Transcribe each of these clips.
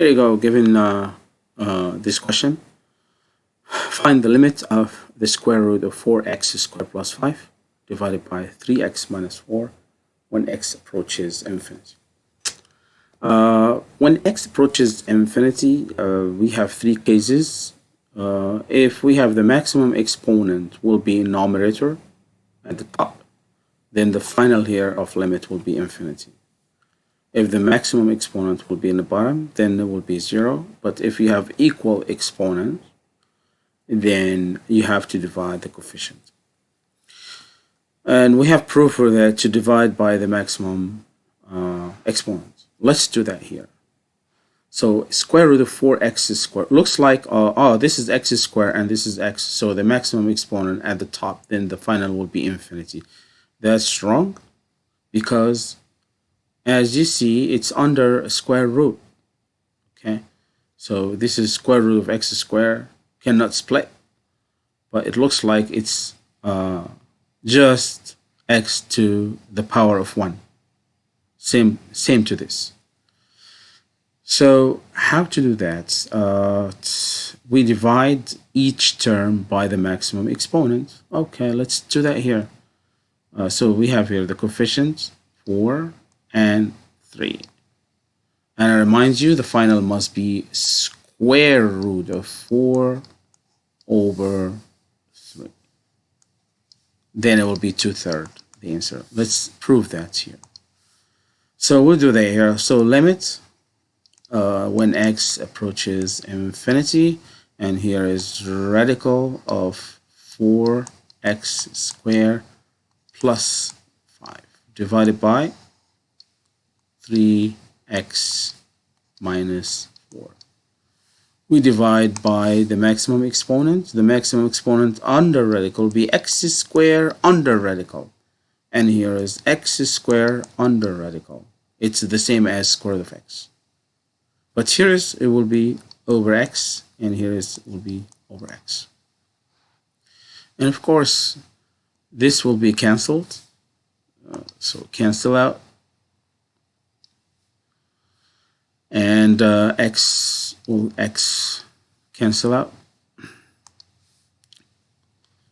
Here you go, given uh, uh, this question. Find the limit of the square root of 4x squared plus 5 divided by 3x minus 4 when x approaches infinity. Uh, when x approaches infinity, uh, we have three cases. Uh, if we have the maximum exponent will be numerator at the top, then the final here of limit will be infinity. If the maximum exponent will be in the bottom, then it will be 0. But if you have equal exponents, then you have to divide the coefficient. And we have proof for that to divide by the maximum uh, exponent. Let's do that here. So square root of 4x squared looks like, uh, oh, this is x squared and this is x. So the maximum exponent at the top, then the final will be infinity. That's wrong because as you see, it's under a square root. Okay, so this is square root of x squared cannot split, but it looks like it's uh, just x to the power of 1. Same, same to this. So how to do that? Uh, we divide each term by the maximum exponent. Okay, let's do that here. Uh, so we have here the coefficient 4 and 3. And I remind you the final must be square root of 4 over 3. Then it will be 2 thirds the answer. Let's prove that here. So we'll do that here. So limit uh, when x approaches infinity and here is radical of 4x squared plus 5 divided by 3x minus 4. We divide by the maximum exponent. The maximum exponent under radical will be x squared under radical. And here is x squared under radical. It's the same as square root of x. But here is it will be over x and here is it will be over x. And of course, this will be cancelled. Uh, so cancel out and uh, x will x cancel out.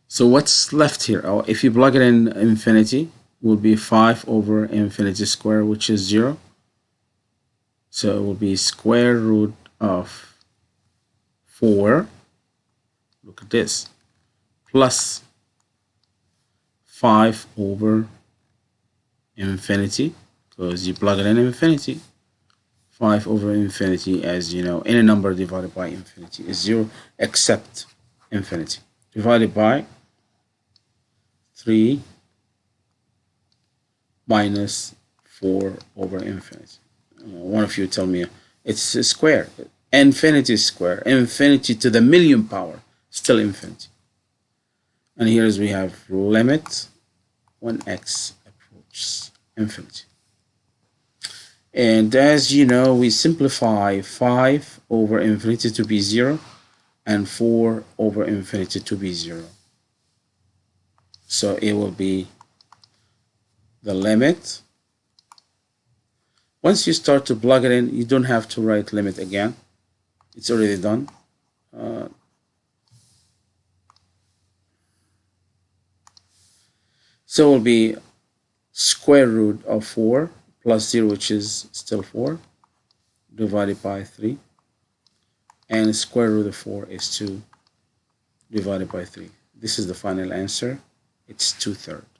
So what's left here? Oh, if you plug it in infinity, will be 5 over infinity square, which is 0. So it will be square root of 4. Look at this. Plus 5 over infinity, because you plug it in infinity. 5 over infinity as you know any number divided by infinity is 0 except infinity. Divided by 3 minus 4 over infinity. Uh, one of you tell me it's a square. Infinity square. Infinity to the million power still infinity. And here is we have limit when x approaches infinity and as you know, we simplify 5 over infinity to be 0 and 4 over infinity to be 0. So it will be the limit. Once you start to plug it in, you don't have to write limit again. It's already done. Uh, so it will be square root of 4 plus 0 which is still 4 divided by 3 and square root of 4 is 2 divided by 3 this is the final answer. It's 2 thirds